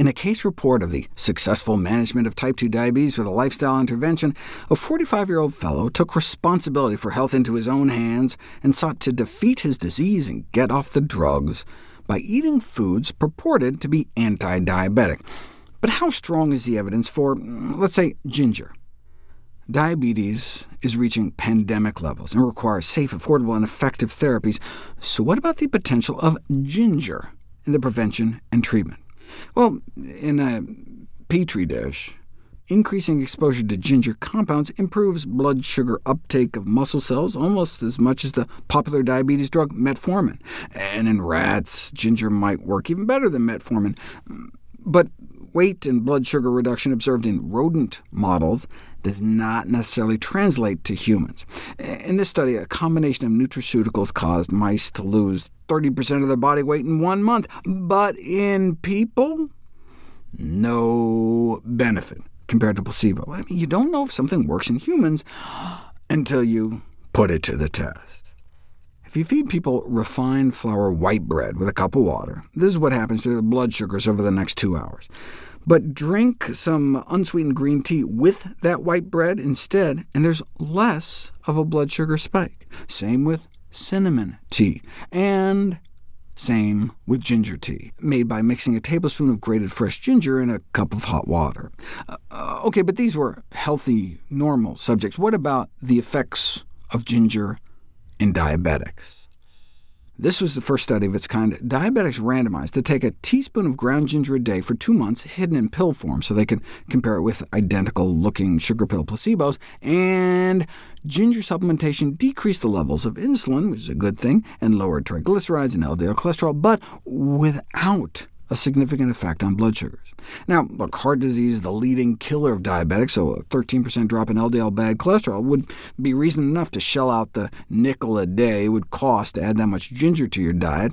In a case report of the successful management of type 2 diabetes with a lifestyle intervention, a 45-year-old fellow took responsibility for health into his own hands and sought to defeat his disease and get off the drugs by eating foods purported to be anti-diabetic. But how strong is the evidence for, let's say, ginger? Diabetes is reaching pandemic levels and requires safe, affordable, and effective therapies. So what about the potential of ginger in the prevention and treatment? Well, in a petri dish, increasing exposure to ginger compounds improves blood sugar uptake of muscle cells almost as much as the popular diabetes drug metformin. And in rats, ginger might work even better than metformin. But weight and blood sugar reduction observed in rodent models does not necessarily translate to humans. In this study, a combination of nutraceuticals caused mice to lose 30% of their body weight in one month, but in people, no benefit compared to placebo. I mean, you don't know if something works in humans until you put it to the test. If you feed people refined flour white bread with a cup of water, this is what happens to their blood sugars over the next two hours. But drink some unsweetened green tea with that white bread instead, and there's less of a blood sugar spike. Same with cinnamon tea, and same with ginger tea, made by mixing a tablespoon of grated fresh ginger in a cup of hot water. Uh, OK, but these were healthy, normal subjects. What about the effects of ginger in diabetics? This was the first study of its kind. Diabetics randomized to take a teaspoon of ground ginger a day for two months, hidden in pill form, so they could compare it with identical-looking sugar pill placebos, and ginger supplementation decreased the levels of insulin, which is a good thing, and lowered triglycerides and LDL cholesterol, but without a significant effect on blood sugars. Now, look, heart disease is the leading killer of diabetics, so a 13% drop in LDL bad cholesterol would be reason enough to shell out the nickel a day it would cost to add that much ginger to your diet.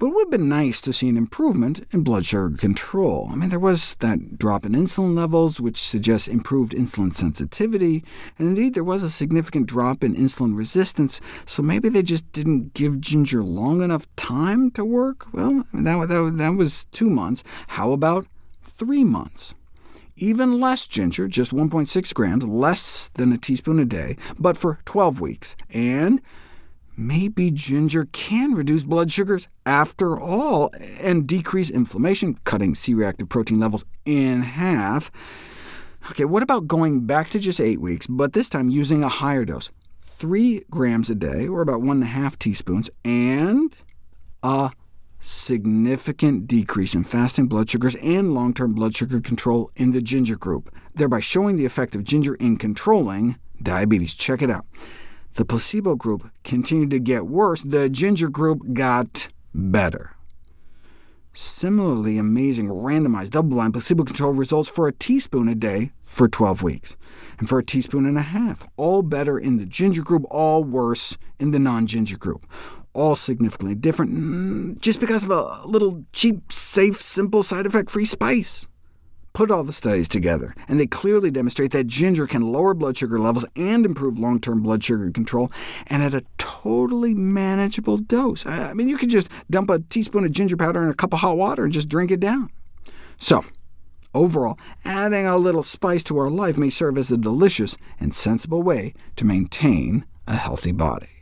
But it would have been nice to see an improvement in blood sugar control. I mean, there was that drop in insulin levels, which suggests improved insulin sensitivity, and indeed there was a significant drop in insulin resistance, so maybe they just didn't give ginger long enough time to work? Well, that, that, that was two months. How about three months? even less ginger, just 1.6 grams, less than a teaspoon a day, but for 12 weeks, and maybe ginger can reduce blood sugars after all, and decrease inflammation, cutting C-reactive protein levels in half. OK, what about going back to just 8 weeks, but this time using a higher dose? 3 grams a day, or about 1.5 teaspoons, and a significant decrease in fasting blood sugars and long-term blood sugar control in the ginger group, thereby showing the effect of ginger in controlling diabetes. Check it out. The placebo group continued to get worse. The ginger group got better. Similarly amazing randomized double-blind placebo-controlled results for a teaspoon a day for 12 weeks, and for a teaspoon and a half, all better in the ginger group, all worse in the non-ginger group, all significantly different mm, just because of a little cheap, safe, simple, side-effect-free spice put all the studies together, and they clearly demonstrate that ginger can lower blood sugar levels and improve long-term blood sugar control, and at a totally manageable dose. I mean, you could just dump a teaspoon of ginger powder in a cup of hot water and just drink it down. So, overall, adding a little spice to our life may serve as a delicious and sensible way to maintain a healthy body.